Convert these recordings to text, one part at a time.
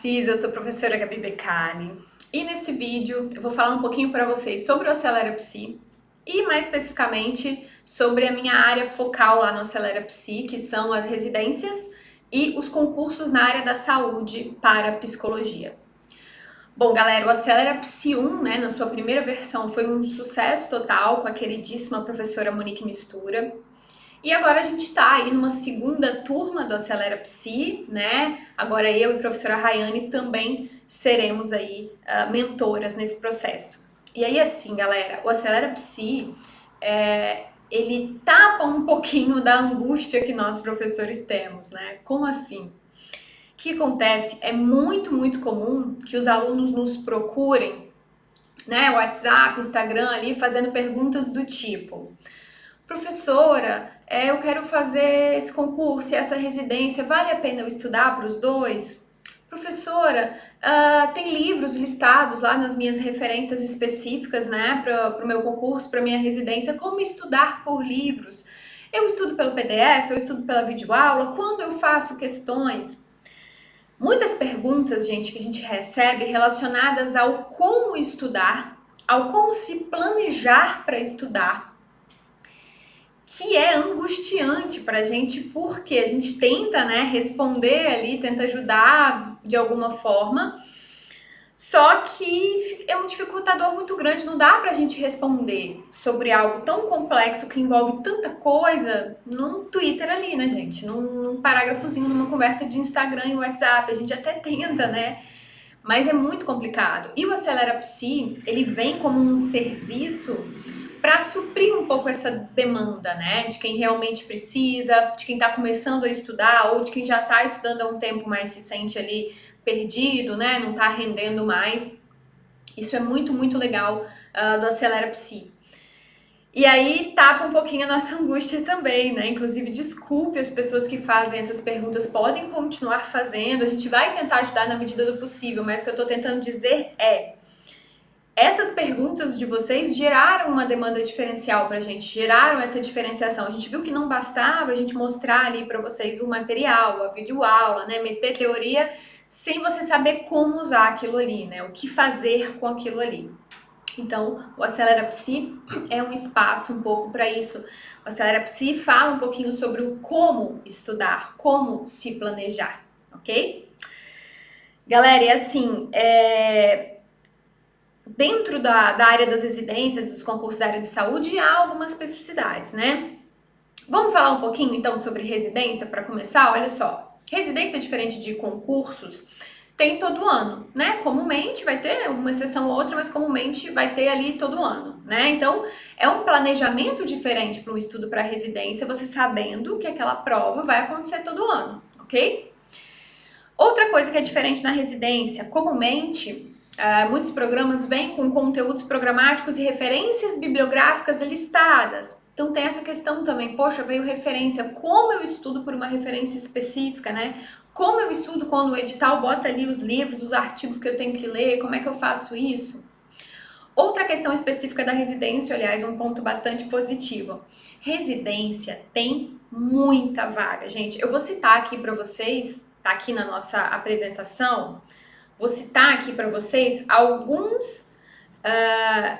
Psis, eu sou professora Gabi Becali e nesse vídeo eu vou falar um pouquinho para vocês sobre o Acelera Psi e mais especificamente sobre a minha área focal lá no Acelera Psi, que são as residências e os concursos na área da saúde para psicologia. Bom, galera, o Acelera Psi 1, né, na sua primeira versão, foi um sucesso total com a queridíssima professora Monique Mistura. E agora a gente está aí numa segunda turma do Acelera Psi, né? Agora eu e a professora Rayane também seremos aí uh, mentoras nesse processo. E aí assim, galera, o Acelera Psi, é, ele tapa um pouquinho da angústia que nós professores temos, né? Como assim? O que acontece? É muito, muito comum que os alunos nos procurem, né? WhatsApp, Instagram ali, fazendo perguntas do tipo professora, é, eu quero fazer esse concurso e essa residência, vale a pena eu estudar para os dois? Professora, uh, tem livros listados lá nas minhas referências específicas, né, para o meu concurso, para minha residência, como estudar por livros? Eu estudo pelo PDF, eu estudo pela videoaula, quando eu faço questões? Muitas perguntas, gente, que a gente recebe relacionadas ao como estudar, ao como se planejar para estudar, que é angustiante para a gente, porque a gente tenta né, responder ali, tenta ajudar de alguma forma, só que é um dificultador muito grande, não dá para a gente responder sobre algo tão complexo que envolve tanta coisa num Twitter ali, né, gente? Num, num parágrafozinho, numa conversa de Instagram e WhatsApp, a gente até tenta, né? Mas é muito complicado. E o Acelera Psi, ele vem como um serviço para suprir um pouco essa demanda, né, de quem realmente precisa, de quem está começando a estudar ou de quem já está estudando há um tempo, mas se sente ali perdido, né, não está rendendo mais. Isso é muito, muito legal uh, do Acelera Psi. E aí tapa um pouquinho a nossa angústia também, né? Inclusive, desculpe as pessoas que fazem essas perguntas, podem continuar fazendo, a gente vai tentar ajudar na medida do possível, mas o que eu estou tentando dizer é essas perguntas de vocês geraram uma demanda diferencial para a gente, geraram essa diferenciação. A gente viu que não bastava a gente mostrar ali para vocês o material, a videoaula, né, meter teoria, sem você saber como usar aquilo ali, né, o que fazer com aquilo ali. Então, o Acelera Psi é um espaço um pouco para isso. O Acelera Psi fala um pouquinho sobre o como estudar, como se planejar, ok? Galera, e assim, é dentro da, da área das residências, dos concursos da área de saúde, há algumas especificidades, né? Vamos falar um pouquinho então sobre residência para começar? Olha só, residência é diferente de concursos tem todo ano, né? Comumente vai ter uma exceção ou outra, mas comumente vai ter ali todo ano, né? Então, é um planejamento diferente para um estudo para residência, você sabendo que aquela prova vai acontecer todo ano, ok? Outra coisa que é diferente na residência, comumente Uh, muitos programas vêm com conteúdos programáticos e referências bibliográficas listadas. Então tem essa questão também, poxa, veio referência, como eu estudo por uma referência específica, né? Como eu estudo quando o edital bota ali os livros, os artigos que eu tenho que ler, como é que eu faço isso? Outra questão específica da residência, aliás, um ponto bastante positivo. Residência tem muita vaga, gente. Eu vou citar aqui para vocês, tá aqui na nossa apresentação, Vou citar aqui para vocês alguns, uh,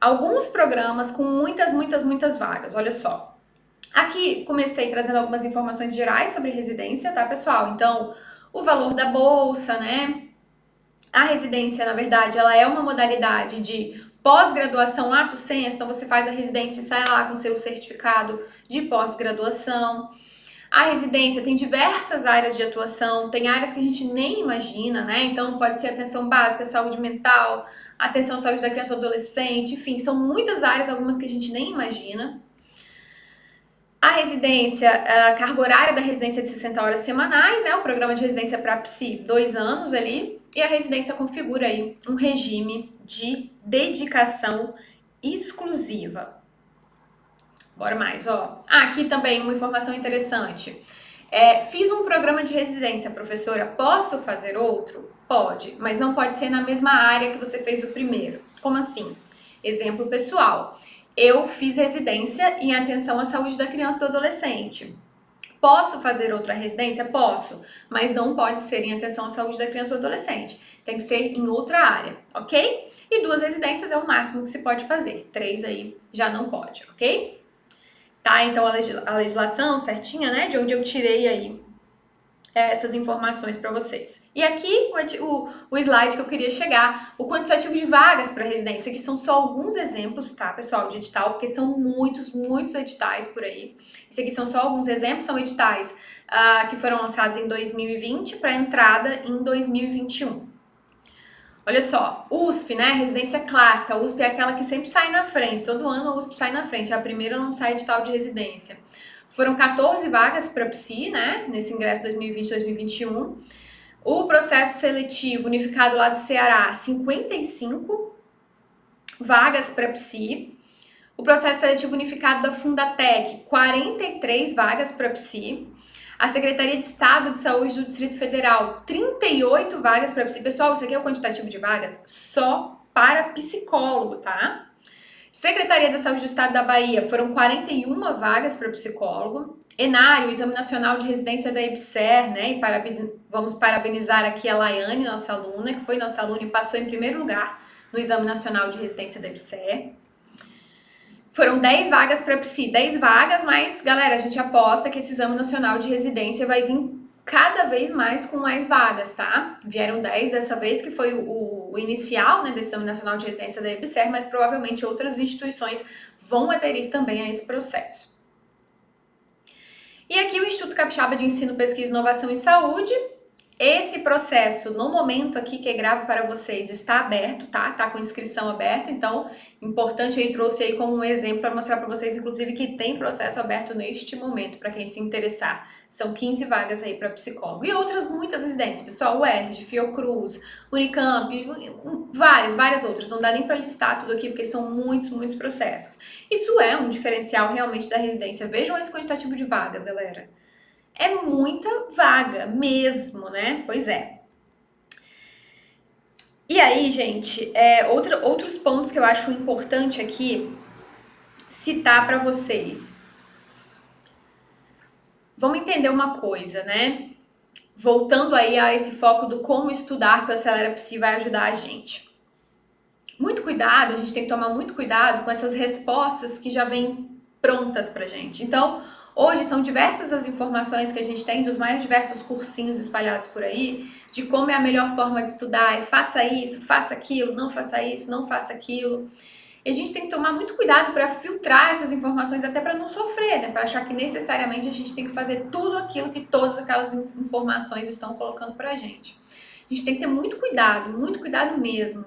alguns programas com muitas, muitas, muitas vagas. Olha só. Aqui comecei trazendo algumas informações gerais sobre residência, tá, pessoal? Então, o valor da bolsa, né? A residência, na verdade, ela é uma modalidade de pós-graduação lato sensu, então você faz a residência e sai lá com seu certificado de pós-graduação. A residência tem diversas áreas de atuação, tem áreas que a gente nem imagina, né? Então pode ser atenção básica, saúde mental, atenção à saúde da criança ou adolescente, enfim, são muitas áreas, algumas que a gente nem imagina. A residência, a carga horária da residência é de 60 horas semanais, né? O programa de residência para psi, dois anos ali. E a residência configura aí um regime de dedicação exclusiva. Bora mais, ó. Ah, aqui também uma informação interessante. É, fiz um programa de residência, professora, posso fazer outro? Pode, mas não pode ser na mesma área que você fez o primeiro. Como assim? Exemplo pessoal. Eu fiz residência em atenção à saúde da criança e do adolescente. Posso fazer outra residência? Posso, mas não pode ser em atenção à saúde da criança ou adolescente. Tem que ser em outra área, ok? E duas residências é o máximo que se pode fazer. Três aí já não pode, ok? Tá, então a legislação certinha, né, de onde eu tirei aí essas informações para vocês. E aqui o, o, slide que eu queria chegar, o quantitativo de vagas para residência, que são só alguns exemplos, tá, pessoal, de edital, porque são muitos, muitos editais por aí. Esse aqui são só alguns exemplos, são editais uh, que foram lançados em 2020 para entrada em 2021. Olha só, USP, né, residência clássica, USP é aquela que sempre sai na frente, todo ano a USP sai na frente, é a primeira a lançar edital de residência. Foram 14 vagas para PSI, né, nesse ingresso 2020-2021. O processo seletivo unificado lá do Ceará, 55 vagas para PSI. O processo seletivo unificado da Fundatec, 43 vagas para PSI. A Secretaria de Estado de Saúde do Distrito Federal, 38 vagas para PSI. Pessoal, isso aqui é o quantitativo de vagas só para psicólogo, tá? Secretaria da Saúde do Estado da Bahia, foram 41 vagas para psicólogo. Enário, Exame Nacional de Residência da EBSER, né? E vamos parabenizar aqui a Laiane, nossa aluna, que foi nossa aluna e passou em primeiro lugar no Exame Nacional de Residência da EBSER. Foram 10 vagas para psi, 10 vagas, mas, galera, a gente aposta que esse Exame Nacional de Residência vai vir cada vez mais com mais vagas, tá? Vieram 10 dessa vez, que foi o, o inicial, né, desse Exame Nacional de Residência da EBSER, mas provavelmente outras instituições vão aderir também a esse processo. E aqui o Instituto Capixaba de Ensino, Pesquisa, Inovação e Saúde esse processo, no momento aqui que é gravo para vocês, está aberto, tá? Tá com inscrição aberta, então, importante aí, trouxe aí como um exemplo para mostrar para vocês, inclusive, que tem processo aberto neste momento, para quem se interessar. São 15 vagas aí para psicólogo. E outras, muitas residências, pessoal, UERJ, Fiocruz, Unicamp, várias, várias outras. Não dá nem para listar tudo aqui, porque são muitos, muitos processos. Isso é um diferencial realmente da residência. Vejam esse quantitativo de vagas, galera é muita vaga mesmo, né? Pois é. E aí, gente, é, outro, outros pontos que eu acho importante aqui citar para vocês. Vamos entender uma coisa, né? Voltando aí a esse foco do como estudar que o Acelera Psi vai ajudar a gente. Muito cuidado, a gente tem que tomar muito cuidado com essas respostas que já vêm prontas pra gente. Então, Hoje são diversas as informações que a gente tem dos mais diversos cursinhos espalhados por aí, de como é a melhor forma de estudar, e faça isso, faça aquilo, não faça isso, não faça aquilo. E a gente tem que tomar muito cuidado para filtrar essas informações, até para não sofrer, né? Para achar que necessariamente a gente tem que fazer tudo aquilo que todas aquelas informações estão colocando para a gente. A gente tem que ter muito cuidado, muito cuidado mesmo.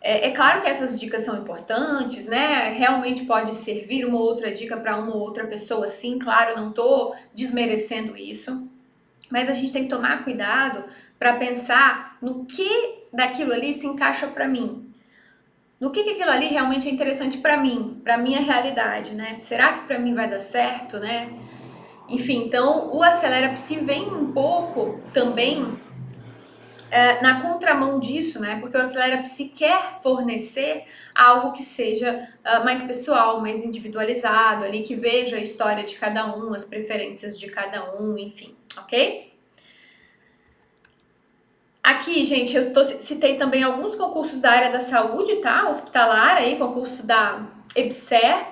É, é, claro que essas dicas são importantes, né? Realmente pode servir uma outra dica para uma ou outra pessoa, sim, claro, não estou desmerecendo isso. Mas a gente tem que tomar cuidado para pensar no que daquilo ali se encaixa para mim. No que, que aquilo ali realmente é interessante para mim, para minha realidade, né? Será que para mim vai dar certo, né? Enfim, então o Acelera Psi vem um pouco também é, na contramão disso, né? Porque o Acelera Psi quer fornecer algo que seja uh, mais pessoal, mais individualizado, ali que veja a história de cada um, as preferências de cada um, enfim, ok? Aqui, gente, eu tô, citei também alguns concursos da área da saúde, tá? Hospitalar aí, concurso da EBSER,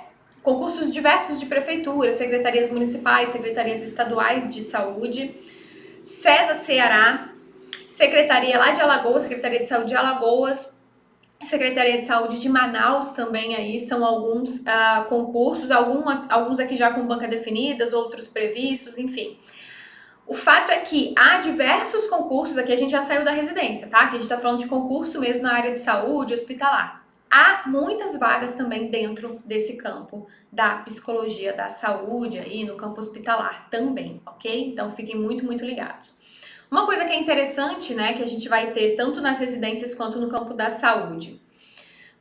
concursos diversos de prefeitura, secretarias municipais, secretarias estaduais de saúde, CESA Ceará, Secretaria lá de Alagoas, Secretaria de Saúde de Alagoas, Secretaria de Saúde de Manaus também aí são alguns uh, concursos, algum, alguns aqui já com banca definidas, outros previstos, enfim. O fato é que há diversos concursos, aqui a gente já saiu da residência, tá? Aqui a gente tá falando de concurso mesmo na área de saúde, hospitalar. Há muitas vagas também dentro desse campo da psicologia da saúde aí, no campo hospitalar também, ok? Então fiquem muito, muito ligados. Uma coisa que é interessante, né, que a gente vai ter tanto nas residências quanto no campo da saúde.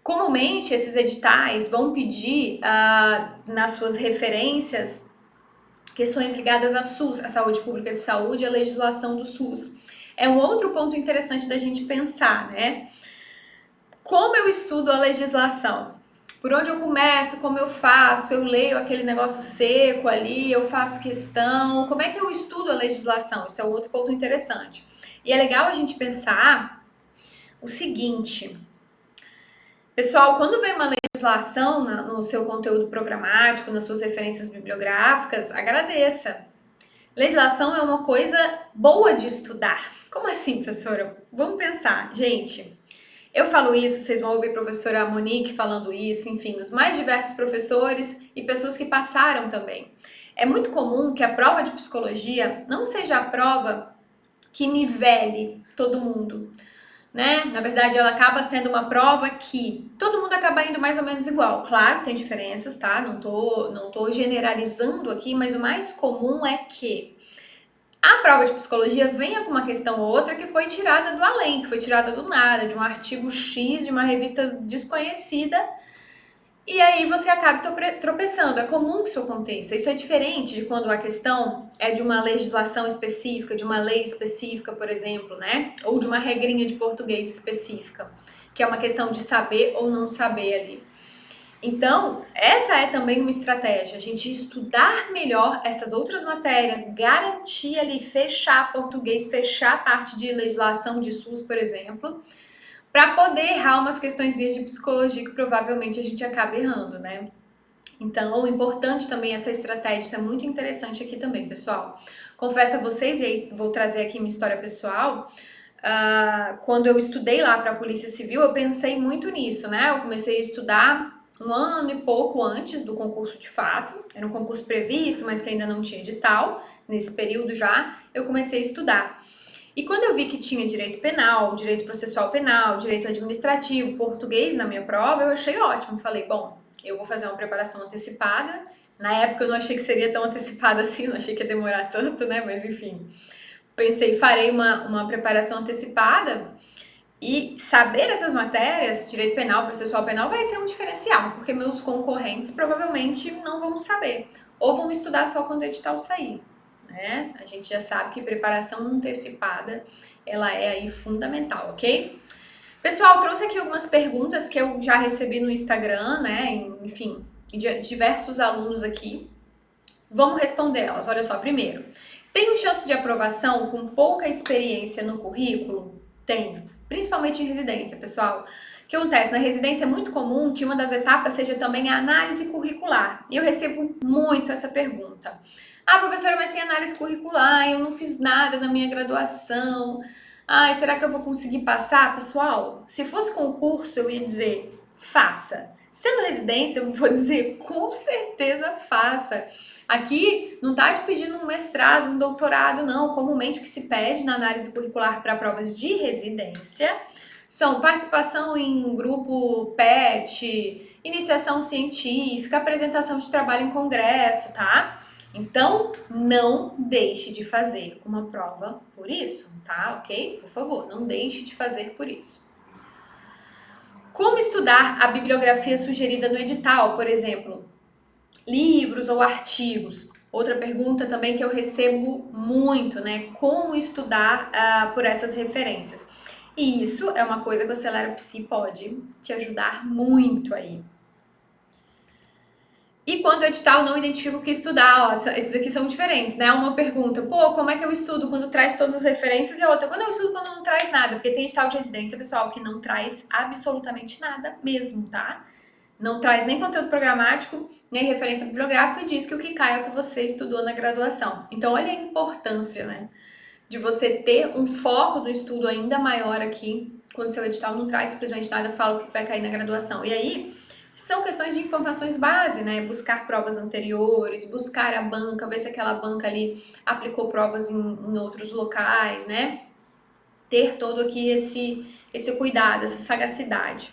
Comumente, esses editais vão pedir uh, nas suas referências questões ligadas à SUS, à saúde pública de saúde, à legislação do SUS. É um outro ponto interessante da gente pensar, né? Como eu estudo a legislação? Por onde eu começo, como eu faço, eu leio aquele negócio seco ali, eu faço questão, como é que eu estudo a legislação? Isso é outro ponto interessante. E é legal a gente pensar o seguinte, pessoal, quando vem uma legislação no seu conteúdo programático, nas suas referências bibliográficas, agradeça. Legislação é uma coisa boa de estudar. Como assim, professora? Vamos pensar. Gente, eu falo isso, vocês vão ouvir a professora Monique falando isso, enfim, os mais diversos professores e pessoas que passaram também. É muito comum que a prova de psicologia não seja a prova que nivele todo mundo, né? Na verdade, ela acaba sendo uma prova que todo mundo acaba indo mais ou menos igual. Claro, tem diferenças, tá? Não tô, não tô generalizando aqui, mas o mais comum é que a prova de psicologia venha com uma questão ou outra que foi tirada do além, que foi tirada do nada, de um artigo X de uma revista desconhecida, e aí você acaba tropeçando. É comum que isso aconteça. Isso é diferente de quando a questão é de uma legislação específica, de uma lei específica, por exemplo, né? Ou de uma regrinha de português específica, que é uma questão de saber ou não saber ali. Então, essa é também uma estratégia, a gente estudar melhor essas outras matérias, garantir ali, fechar português, fechar a parte de legislação de SUS, por exemplo, para poder errar umas questões de psicologia que provavelmente a gente acaba errando, né? Então, importante também essa estratégia, isso é muito interessante aqui também, pessoal. Confesso a vocês, e aí vou trazer aqui minha história pessoal, uh, quando eu estudei lá para a Polícia Civil, eu pensei muito nisso, né? Eu comecei a estudar um ano e pouco antes do concurso de fato, era um concurso previsto, mas que ainda não tinha edital, nesse período já, eu comecei a estudar. E quando eu vi que tinha direito penal, direito processual penal, direito administrativo, português na minha prova, eu achei ótimo. Falei, bom, eu vou fazer uma preparação antecipada. Na época eu não achei que seria tão antecipada assim, não achei que ia demorar tanto, né? Mas enfim, pensei, farei uma, uma preparação antecipada e saber essas matérias, direito penal, processual penal, vai ser um diferencial, porque meus concorrentes provavelmente não vão saber, ou vão estudar só quando o edital sair. Né? A gente já sabe que preparação antecipada, ela é aí fundamental, ok? Pessoal, trouxe aqui algumas perguntas que eu já recebi no Instagram, né? Enfim, de diversos alunos aqui. Vamos responder elas. Olha só, primeiro, tenho chance de aprovação com pouca experiência no currículo? Tenho principalmente em residência, pessoal. O que acontece? Na residência é muito comum que uma das etapas seja também a análise curricular. E eu recebo muito essa pergunta. Ah, professora, mas tem análise curricular, eu não fiz nada na minha graduação. Ai, será que eu vou conseguir passar? Pessoal, se fosse concurso, eu ia dizer, faça. Sendo residência, eu vou dizer, com certeza faça. Aqui não está te pedindo um mestrado, um doutorado, não. Comumente o que se pede na análise curricular para provas de residência são participação em grupo PET, iniciação científica, apresentação de trabalho em congresso, tá? Então, não deixe de fazer uma prova por isso, tá? Ok? Por favor, não deixe de fazer por isso. Como estudar a bibliografia sugerida no edital, por exemplo? livros ou artigos. Outra pergunta também que eu recebo muito, né? Como estudar uh, por essas referências? E isso é uma coisa que o Acelera Psi pode te ajudar muito aí. E quando o edital não identifica o que estudar, ó, esses aqui são diferentes, né? Uma pergunta, pô, como é que eu estudo quando traz todas as referências? E a outra, quando eu estudo quando não traz nada? Porque tem edital de residência, pessoal, que não traz absolutamente nada mesmo, tá? não traz nem conteúdo programático, nem referência bibliográfica e diz que o que cai é o que você estudou na graduação. Então, olha a importância, né? De você ter um foco do estudo ainda maior aqui, quando seu edital não traz simplesmente nada, fala o que vai cair na graduação. E aí, são questões de informações base, né? Buscar provas anteriores, buscar a banca, ver se aquela banca ali aplicou provas em, em outros locais, né? Ter todo aqui esse, esse cuidado, essa sagacidade.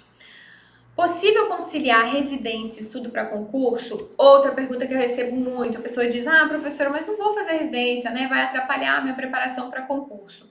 Possível conciliar residência e estudo para concurso? Outra pergunta que eu recebo muito, a pessoa diz, ah, professora, mas não vou fazer residência, né? Vai atrapalhar a minha preparação para concurso.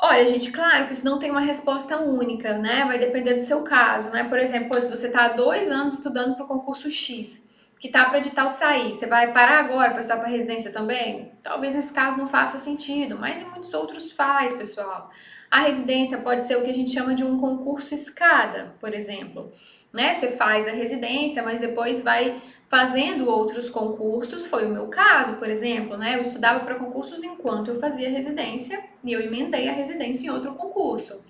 Olha, gente, claro que isso não tem uma resposta única, né? Vai depender do seu caso, né? Por exemplo, se você está há dois anos estudando para o concurso X, que tá para edital sair, você vai parar agora para estudar para residência também? Talvez nesse caso não faça sentido, mas em muitos outros faz, pessoal. A residência pode ser o que a gente chama de um concurso escada, por exemplo. Né? Você faz a residência, mas depois vai fazendo outros concursos. Foi o meu caso, por exemplo, né? Eu estudava para concursos enquanto eu fazia residência e eu emendei a residência em outro concurso.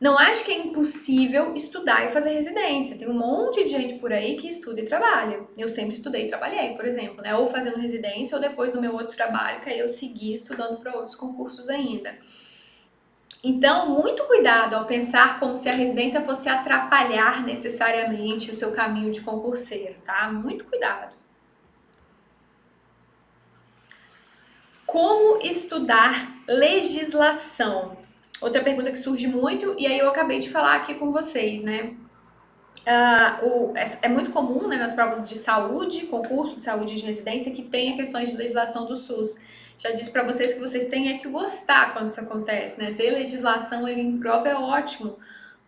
Não acho que é impossível estudar e fazer residência. Tem um monte de gente por aí que estuda e trabalha. Eu sempre estudei e trabalhei, por exemplo, né? Ou fazendo residência ou depois no meu outro trabalho, que aí eu segui estudando para outros concursos ainda. Então, muito cuidado ao pensar como se a residência fosse atrapalhar necessariamente o seu caminho de concurseiro, tá? Muito cuidado. Como estudar legislação? Outra pergunta que surge muito, e aí eu acabei de falar aqui com vocês, né? Uh, o, é, é, muito comum né, nas provas de saúde, concurso de saúde de residência, que tenha questões de legislação do SUS. Já disse para vocês que vocês têm é que gostar quando isso acontece, né? Ter legislação ali em prova é ótimo,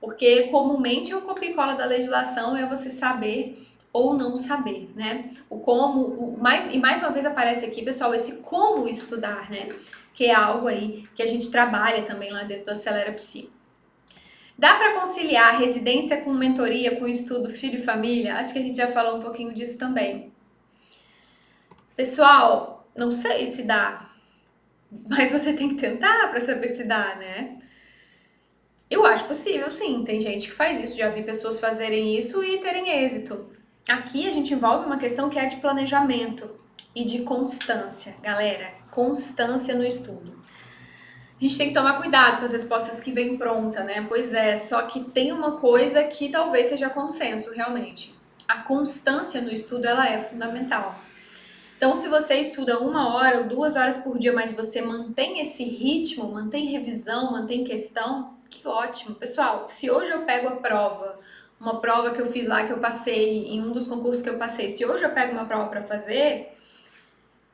porque comumente o copia e cola da legislação é você saber ou não saber, né? O como, o mais, e mais uma vez aparece aqui, pessoal, esse como estudar, né? que é algo aí que a gente trabalha também lá dentro do Acelera Psi. Dá para conciliar residência com mentoria, com estudo filho e família? Acho que a gente já falou um pouquinho disso também. Pessoal, não sei se dá, mas você tem que tentar para saber se dá, né? Eu acho possível, sim. Tem gente que faz isso, já vi pessoas fazerem isso e terem êxito. Aqui a gente envolve uma questão que é de planejamento e de constância, galera constância no estudo. A gente tem que tomar cuidado com as respostas que vêm pronta, né? Pois é, só que tem uma coisa que talvez seja consenso, realmente. A constância no estudo, ela é fundamental. Então, se você estuda uma hora ou duas horas por dia, mas você mantém esse ritmo, mantém revisão, mantém questão, que ótimo. Pessoal, se hoje eu pego a prova, uma prova que eu fiz lá, que eu passei, em um dos concursos que eu passei, se hoje eu pego uma prova para fazer,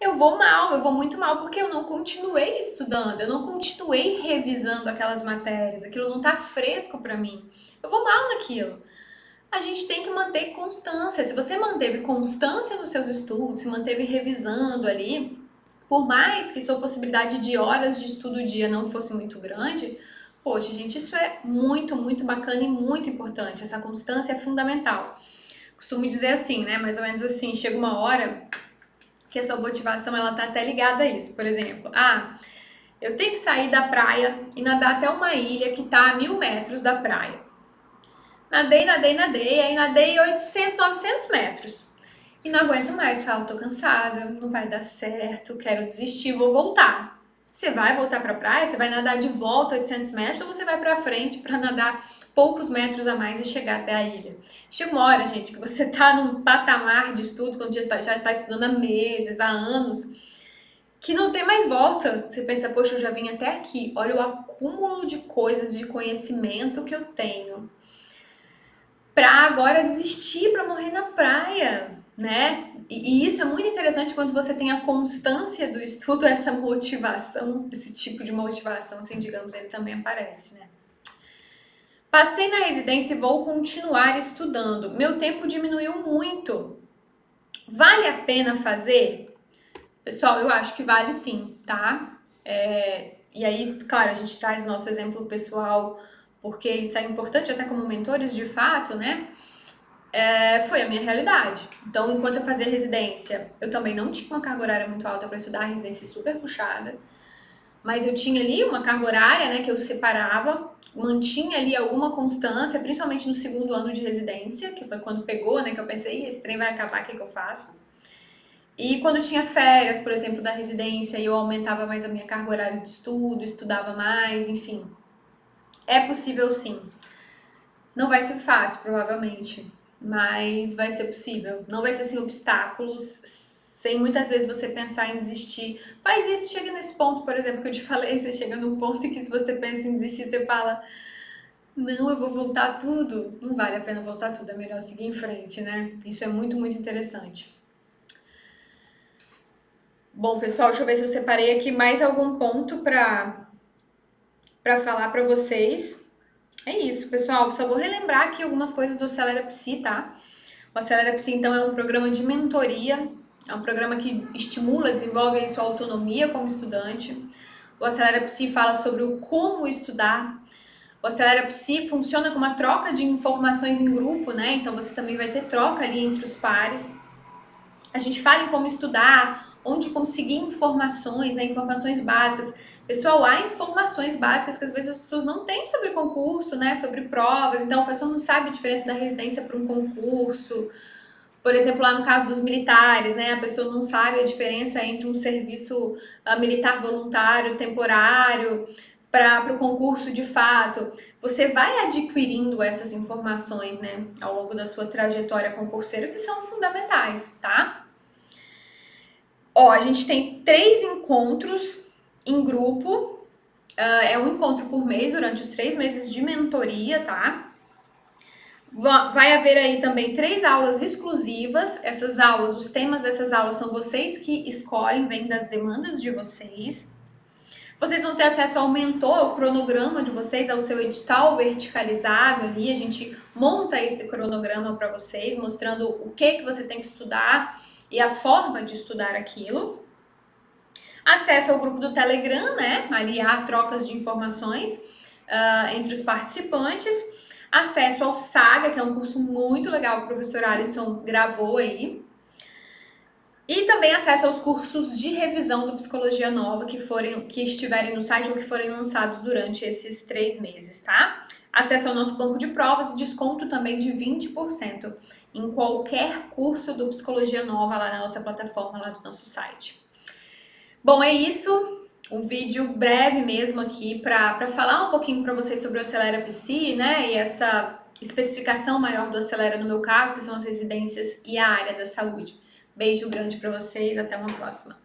eu vou mal, eu vou muito mal, porque eu não continuei estudando, eu não continuei revisando aquelas matérias, aquilo não tá fresco para mim. Eu vou mal naquilo. A gente tem que manter constância. Se você manteve constância nos seus estudos, se manteve revisando ali, por mais que sua possibilidade de horas de estudo dia não fosse muito grande, poxa, gente, isso é muito, muito bacana e muito importante. Essa constância é fundamental. Costumo dizer assim, né? Mais ou menos assim, chega uma hora que a sua motivação ela tá até ligada a isso. Por exemplo, ah, eu tenho que sair da praia e nadar até uma ilha que tá a mil metros da praia. Nadei, nadei, nadei, aí nadei 800, 900 metros. E não aguento mais, falo, tô cansada, não vai dar certo, quero desistir, vou voltar. Você vai voltar para a praia, você vai nadar de volta 800 metros ou você vai para frente para nadar poucos metros a mais e chegar até a ilha. Chega uma hora, gente, que você está num patamar de estudo, quando já está tá estudando há meses, há anos, que não tem mais volta. Você pensa, poxa, eu já vim até aqui, olha o acúmulo de coisas, de conhecimento que eu tenho. Para agora desistir, para morrer na praia, né? E, e, isso é muito interessante quando você tem a constância do estudo, essa motivação, esse tipo de motivação, assim, digamos, ele também aparece, né? Passei na residência e vou continuar estudando. Meu tempo diminuiu muito. Vale a pena fazer? Pessoal, eu acho que vale sim, tá? É, e aí, claro, a gente traz o nosso exemplo pessoal, porque isso é importante até como mentores de fato, né? É, foi a minha realidade. Então, enquanto eu fazia residência, eu também não tinha uma carga horária muito alta para estudar, residência super puxada. Mas eu tinha ali uma carga horária, né, que eu separava mantinha ali alguma constância, principalmente no segundo ano de residência, que foi quando pegou, né, que eu pensei, esse trem vai acabar, o que, que eu faço? E quando tinha férias, por exemplo, da residência, eu aumentava mais a minha carga horária de estudo, estudava mais, enfim. É possível sim. Não vai ser fácil, provavelmente, mas vai ser possível. Não vai ser sem obstáculos, sem muitas vezes você pensar em desistir. Faz isso, chega nesse ponto, por exemplo, que eu te falei, você chega num ponto em que se você pensa em desistir, você fala não, eu vou voltar tudo. Não vale a pena voltar tudo, é melhor seguir em frente, né? Isso é muito, muito interessante. Bom, pessoal, deixa eu ver se eu separei aqui mais algum ponto para para falar para vocês. É isso, pessoal. Só vou relembrar aqui algumas coisas do Acelera Psi, tá? O Acelera Psi, então, é um programa de mentoria, é um programa que estimula, desenvolve a sua autonomia como estudante. O Acelera Psi fala sobre o como estudar. O Acelera Psi funciona como uma troca de informações em grupo, né? Então você também vai ter troca ali entre os pares. A gente fala em como estudar, onde conseguir informações, né? Informações básicas. Pessoal, há informações básicas que às vezes as pessoas não têm sobre concurso, né? Sobre provas. Então a pessoa não sabe a diferença da residência para um concurso. Por exemplo, lá no caso dos militares, né? A pessoa não sabe a diferença entre um serviço uh, militar voluntário, temporário, para o concurso de fato, você vai adquirindo essas informações, né, ao longo da sua trajetória concurseira, que são fundamentais, tá? Ó, a gente tem três encontros em grupo, uh, é um encontro por mês durante os três meses de mentoria, tá? Vai haver aí também três aulas exclusivas. Essas aulas, os temas dessas aulas são vocês que escolhem, vêm das demandas de vocês. Vocês vão ter acesso ao mentor, ao cronograma de vocês, ao seu edital verticalizado ali. A gente monta esse cronograma para vocês, mostrando o que, que você tem que estudar e a forma de estudar aquilo. Acesso ao grupo do Telegram, né? Ali há trocas de informações uh, entre os participantes. Acesso ao Saga, que é um curso muito legal que o professor Alisson gravou aí. E também acesso aos cursos de revisão do Psicologia Nova que, forem, que estiverem no site ou que forem lançados durante esses três meses, tá? Acesso ao nosso banco de provas e desconto também de 20% em qualquer curso do Psicologia Nova lá na nossa plataforma, lá do nosso site. Bom, é isso. Um vídeo breve mesmo aqui para falar um pouquinho para vocês sobre o Acelera Psi, né? E essa especificação maior do Acelera no meu caso, que são as residências e a área da saúde. Beijo grande para vocês, até uma próxima.